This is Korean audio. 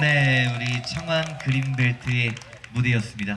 네, 우리 청완 그린벨트의 무대였습니다.